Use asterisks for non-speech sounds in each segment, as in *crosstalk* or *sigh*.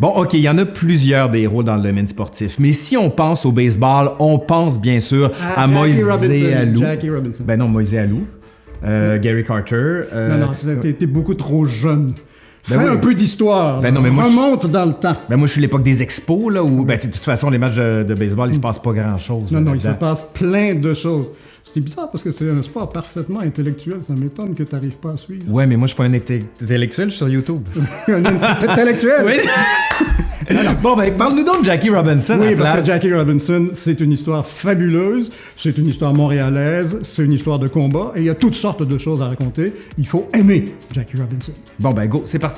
Bon, OK, il y en a plusieurs des héros dans le domaine sportif, mais si on pense au baseball, on pense bien sûr Ah, à Moïse Robinson, Alou. Jackie Robinson. Ben non, Moïse Alou. Euh, Gary Carter. euh, non, non, t'es beaucoup trop jeune. Ben Fais oui. un peu d'histoire. Ben là. non, mais moi, je- Remonte dans le temps. Ben moi, je suis l'époque des expos, là, où, ben, de toute façon, les matchs de, de baseball, il se passe pas grand-chose. Non, là, non, il se passe plein de choses. C'est bizarre parce que c'est un sport parfaitement intellectuel. Ça m'étonne que tu n'arrives pas à suivre. Ouais, mais moi, je suis pas un intellectuel, je suis sur YouTube. *laughs* un intellectuel? oui. bon, ben, parle-nous donc de Jackie Robinson. à Oui, la parce que place. Jackie Robinson, c'est une histoire fabuleuse, c'est une histoire montréalaise, c'est une histoire de combat, et il y a toutes sortes de choses à raconter. Il faut aimer Jackie Robinson. Bon, ben, go, c'est parti.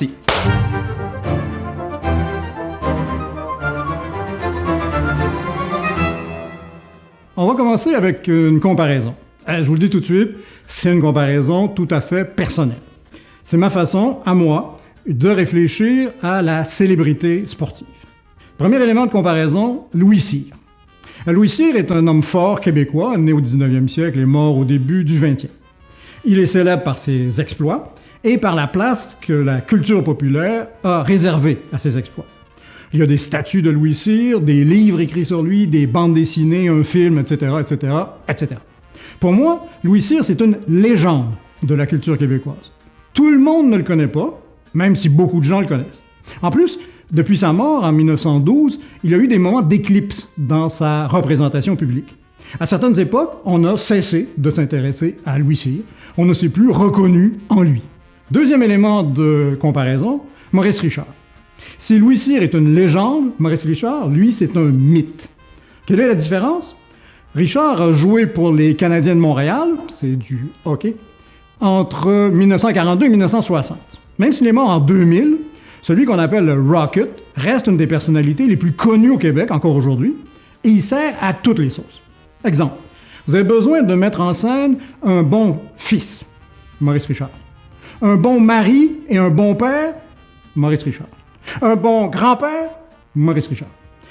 On va commencer avec une comparaison. Euh, Je vous le dis tout de suite, c'est une comparaison tout à fait personnelle. C'est ma façon, à moi, de réfléchir à la célébrité sportive. Premier élément de comparaison, Louis Cyr. Euh, Louis Cyr est un homme fort québécois, né au 19e siècle et mort au début du 20e. Il est célèbre par ses exploits et par la place que la culture populaire a réservée à ses exploits. Il y a des statues de Louis Cyr, des livres écrits sur lui, des bandes dessinées, un film, etc., etc., etc. Pour moi, Louis Cyr, c'est une légende de la culture québécoise. Tout le monde ne le connaît pas, même si beaucoup de gens le connaissent. En plus, depuis sa mort en 1912, il a eu des moments d'éclipse dans sa représentation publique. À certaines époques, on a cessé de s'intéresser à Louis Cyr. On ne s'est plus reconnu en lui. Deuxième élément de comparaison, Maurice Richard. Si Louis Cyr est une légende, Maurice Richard, lui, c'est un mythe. Quelle est la différence? Richard a joué pour les Canadiens de Montréal, c'est du hockey, entre 1942 et 1960. Même s'il est mort en 2000, celui qu'on appelle le Rocket reste une des personnalités les plus connues au Québec encore aujourd'hui, et il sert à toutes les sauces. Exemple, vous avez besoin de mettre en scène un bon fils, Maurice Richard. Un bon mari et un bon père, Maurice Richard. Un bon grand-père, Maurice Richard.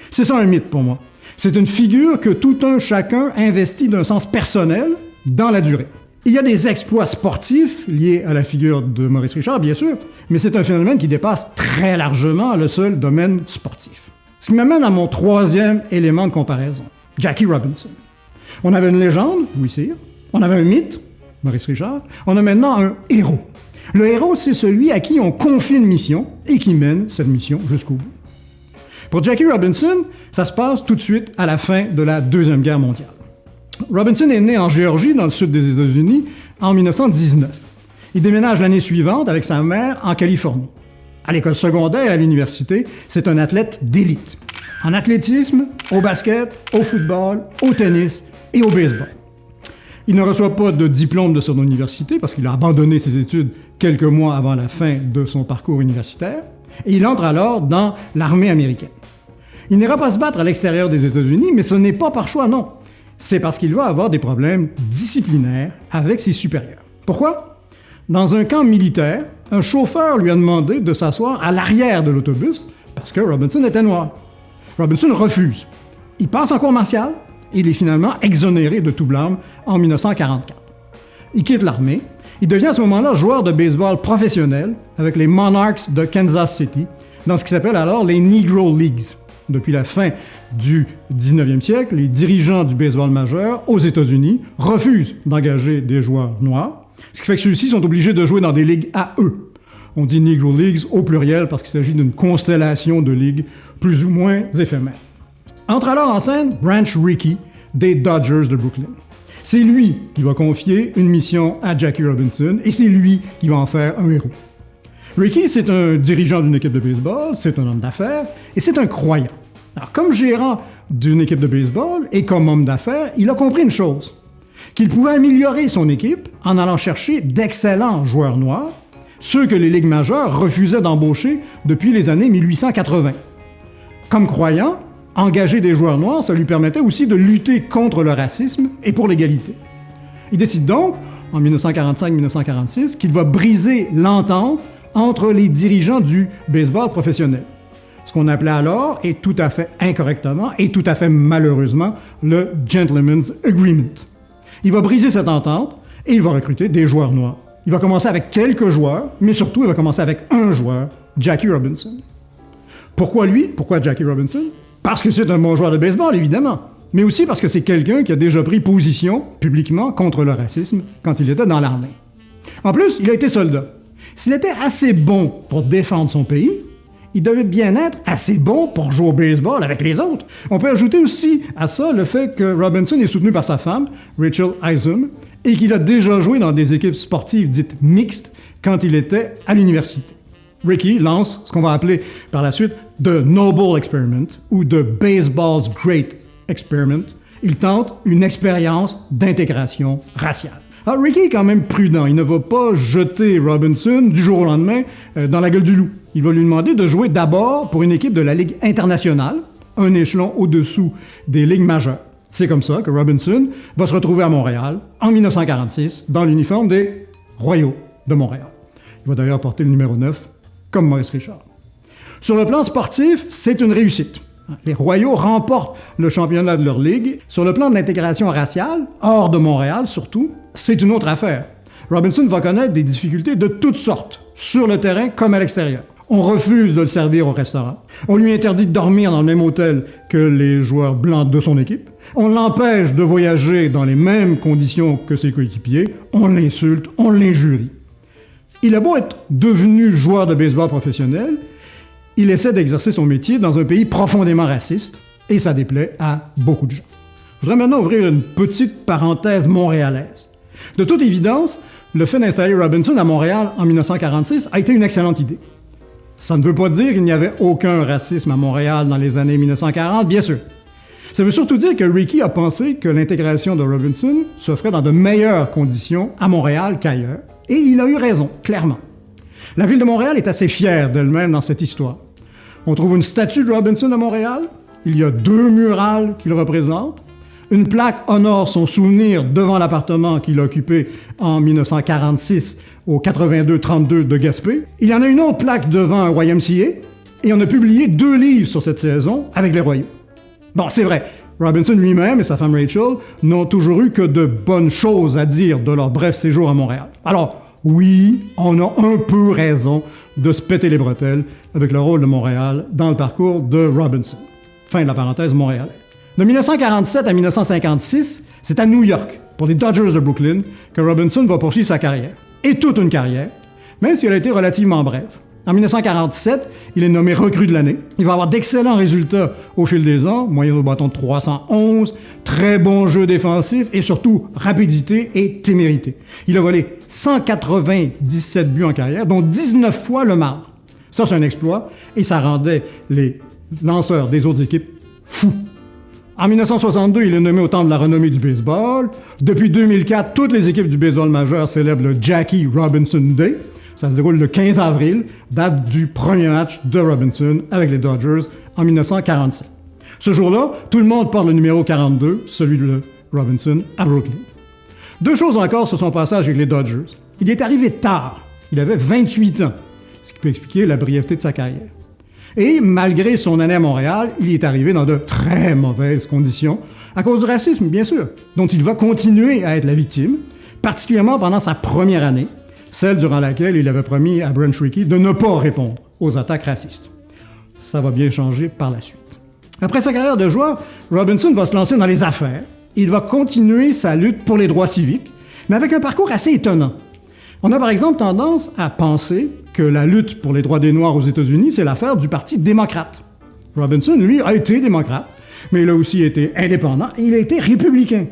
C'est ça un mythe pour moi. C'est une figure que tout un chacun investit d'un sens personnel dans la durée. Il y a des exploits sportifs liés à la figure de Maurice Richard, bien sûr, mais c'est un phénomène qui dépasse très largement le seul domaine sportif. Ce qui m'amène à mon troisième élément de comparaison, Jackie Robinson. On avait une légende, Louis Cyr, on avait un mythe, Maurice Richard, on a maintenant un héros. Le héros, c'est celui à qui on confie une mission et qui mène cette mission jusqu'au bout. Pour Jackie Robinson, ça se passe tout de suite à la fin de la Deuxième Guerre mondiale. Robinson est né en Géorgie, dans le sud des États-Unis, en 1919. Il déménage l'année suivante avec sa mère en Californie. À l'école secondaire et à l'université, c'est un athlète d'élite. En athlétisme, au basket, au football, au tennis et au baseball. Il ne reçoit pas de diplôme de son université parce qu'il a abandonné ses études quelques mois avant la fin de son parcours universitaire, et il entre alors dans l'armée américaine. Il n'ira pas se battre à l'extérieur des États-Unis, mais ce n'est pas par choix, non. C'est parce qu'il va avoir des problèmes disciplinaires avec ses supérieurs. Pourquoi? Dans un camp militaire, un chauffeur lui a demandé de s'asseoir à l'arrière de l'autobus parce que Robinson était noir. Robinson refuse. Il passe en cours martial il est finalement exonéré de tout blâme en 1944. Il quitte l'armée. Il devient à ce moment-là joueur de baseball professionnel avec les Monarchs de Kansas City dans ce qui s'appelle alors les Negro Leagues. Depuis la fin du 19e siècle, les dirigeants du baseball majeur aux États-Unis refusent d'engager des joueurs noirs, ce qui fait que ceux-ci sont obligés de jouer dans des ligues à eux. On dit Negro Leagues au pluriel parce qu'il s'agit d'une constellation de ligues plus ou moins éphémères. Entre alors en scène Branch Rickey des Dodgers de Brooklyn. C'est lui qui va confier une mission à Jackie Robinson et c'est lui qui va en faire un héros. Ricky, c'est un dirigeant d'une équipe de baseball, c'est un homme d'affaires et c'est un croyant. Alors, comme gérant d'une équipe de baseball et comme homme d'affaires, il a compris une chose qu'il pouvait améliorer son équipe en allant chercher d'excellents joueurs noirs, ceux que les ligues majeures refusaient d'embaucher depuis les années 1880. Comme croyant, engager des joueurs noirs, ça lui permettait aussi de lutter contre le racisme et pour l'égalité. Il décide donc, en 1945-1946, qu'il va briser l'entente entre les dirigeants du baseball professionnel. Ce qu'on appelait alors, et tout à fait incorrectement, et tout à fait malheureusement, le Gentleman's Agreement. Il va briser cette entente et il va recruter des joueurs noirs. Il va commencer avec quelques joueurs, mais surtout il va commencer avec un joueur, Jackie Robinson. Pourquoi lui? Pourquoi Jackie Robinson? Parce que c'est un bon joueur de baseball, évidemment. Mais aussi parce que c'est quelqu'un qui a déjà pris position publiquement contre le racisme quand il était dans l'armée. En plus, il a été soldat. S'il était assez bon pour défendre son pays, il devait bien être assez bon pour jouer au baseball avec les autres. On peut ajouter aussi à ça le fait que Robinson est soutenu par sa femme, Rachel Isom, et qu'il a déjà joué dans des équipes sportives dites mixtes quand il était à l'université. Ricky lance ce qu'on va appeler par la suite The Noble Experiment ou The Baseball's Great Experiment. Il tente une expérience d'intégration raciale. Ricky est quand même prudent. Il ne va pas jeter Robinson du jour au lendemain euh, dans la gueule du loup. Il va lui demander de jouer d'abord pour une équipe de la Ligue internationale, un échelon au-dessous des ligues majeures. C'est comme ça que Robinson va se retrouver à Montréal en 1946 dans l'uniforme des Royaux de Montréal. Il va d'ailleurs porter le numéro 9 comme Maurice Richard. Sur le plan sportif, c'est une réussite. Les Royaux remportent le championnat de leur ligue. Sur le plan de l'intégration raciale, hors de Montréal surtout, c'est une autre affaire. Robinson va connaître des difficultés de toutes sortes, sur le terrain comme à l'extérieur. On refuse de le servir au restaurant. On lui interdit de dormir dans le même hôtel que les joueurs blancs de son équipe. On l'empêche de voyager dans les mêmes conditions que ses coéquipiers. On l'insulte, on l'injurie. Il a beau être devenu joueur de baseball professionnel, il essaie d'exercer son métier dans un pays profondément raciste, et ça déplaît à beaucoup de gens. Je voudrais maintenant ouvrir une petite parenthèse montréalaise. De toute évidence, le fait d'installer Robinson à Montréal en 1946 a été une excellente idée. Ça ne veut pas dire qu'il n'y avait aucun racisme à Montréal dans les années 1940, bien sûr. Ça veut surtout dire que Ricky a pensé que l'intégration de Robinson se ferait dans de meilleures conditions à Montréal qu'ailleurs, et il a eu raison, clairement. La ville de Montréal est assez fière d'elle-même dans cette histoire. On trouve une statue de Robinson à Montréal, il y a deux murales qui le représentent, une plaque honore son souvenir devant l'appartement qu'il a occupé en 1946 au 82-32 de Gaspé. Il y en a une autre plaque devant un YMCA et on a publié deux livres sur cette saison avec les Royaux. Bon, c'est vrai, Robinson lui-même et sa femme Rachel n'ont toujours eu que de bonnes choses à dire de leur bref séjour à Montréal. Alors, oui, on a un peu raison de se péter les bretelles avec le rôle de Montréal dans le parcours de Robinson. Fin de la parenthèse montréalaise. De 1947 à 1956, c'est à New York, pour les Dodgers de Brooklyn, que Robinson va poursuivre sa carrière. Et toute une carrière, même si elle a été relativement brève. En 1947, il est nommé recrue de l'année. Il va avoir d'excellents résultats au fil des ans, moyenne au bâton de 311, très bon jeu défensif et surtout rapidité et témérité. Il a volé 197 buts en carrière, dont 19 fois le marbre. Ça, c'est un exploit et ça rendait les lanceurs des autres équipes fous. En 1962, il est nommé au Temple de la renommée du baseball. Depuis 2004, toutes les équipes du baseball majeur célèbrent le Jackie Robinson Day. Ça se déroule le 15 avril, date du premier match de Robinson avec les Dodgers en 1947. Ce jour-là, tout le monde porte le numéro 42, celui de Robinson, à Brooklyn. Deux choses encore sur son passage avec les Dodgers. Il est arrivé tard. Il avait 28 ans, ce qui peut expliquer la brièveté de sa carrière. Et malgré son année à Montréal, il est arrivé dans de très mauvaises conditions, à cause du racisme, bien sûr, dont il va continuer à être la victime, particulièrement pendant sa première année, celle durant laquelle il avait promis à Brent Rickey de ne pas répondre aux attaques racistes. Ça va bien changer par la suite. Après sa carrière de joueur, Robinson va se lancer dans les affaires. Il va continuer sa lutte pour les droits civiques, mais avec un parcours assez étonnant. On a par exemple tendance à penser que la lutte pour les droits des Noirs aux États-Unis, c'est l'affaire du Parti démocrate. Robinson, lui, a été démocrate, mais il a aussi été indépendant et il a été républicain.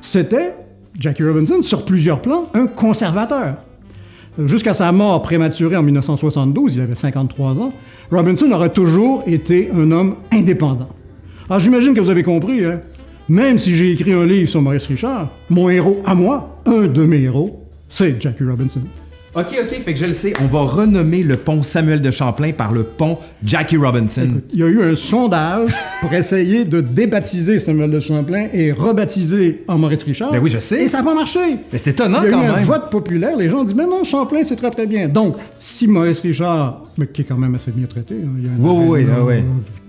C'était, Jackie Robinson, sur plusieurs plans, un conservateur. Jusqu'à sa mort prématurée en 1972, il avait 53 ans, Robinson aurait toujours été un homme indépendant. Alors j'imagine que vous avez compris, hein? même si j'ai écrit un livre sur Maurice Richard, mon héros à moi, un de mes héros, c'est Jackie Robinson. OK, OK, fait que je le sais. On va renommer le pont Samuel de Champlain par le pont Jackie Robinson. Écoute, il y a eu un sondage pour essayer de débaptiser Samuel de Champlain et rebaptiser en Maurice Richard. Ben oui, je sais. Et ça n'a pas marché. Mais c'est étonnant Il y a quand eu un même. vote populaire. Les gens ont dit, mais non, Champlain, c'est très, très bien. Donc, si Maurice Richard, mais qui est quand même assez bien traité, hein, il y a un Oui, oui, aréna, oui,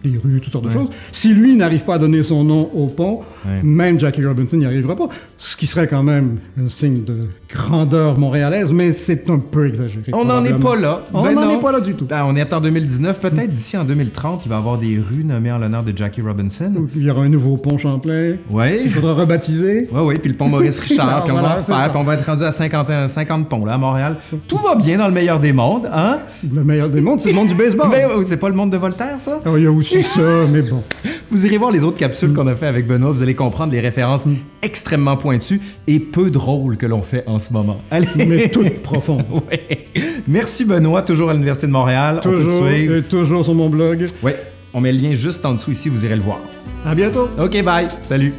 oui. des rues, toutes sortes de choses. Si lui n'arrive pas à donner son nom au pont, même Jackie Robinson n'y arrivera pas. Ce qui serait quand même un signe de grandeur montréalaise, mais c'est un peu exagéré. On n'en est pas là. On n'en est pas là du tout. Ben, on est en 2019, peut-être d'ici en 2030, il va y avoir des rues nommées en l'honneur de Jackie Robinson. Il y aura un nouveau pont Champlain. Oui. Il faudra rebaptiser. *laughs* Oui, oui, puis le pont Maurice *laughs* Richard, puis on va Voilà, ça. puis on va être rendu à 50, euh, 50 ponts là, à Montréal. Tout va bien dans le meilleur des mondes, hein? Le meilleur des mondes, c'est le monde du baseball. *laughs* Ben, euh, c'est pas le monde de Voltaire, ça? Ah, il y a aussi ça, mais bon. Vous irez voir les autres capsules qu'on a fait avec Benoît, vous allez comprendre les références extrêmement pointues et peu drôles que l'on fait en ce moment. Allez! Mais toute profonde. *laughs* Ouais. Merci Benoît, toujours à l'Université de Montréal. Toujours et toujours sur mon blog. Ouais, on met le lien juste en dessous ici, vous irez le voir. À bientôt. OK, bye. Salut.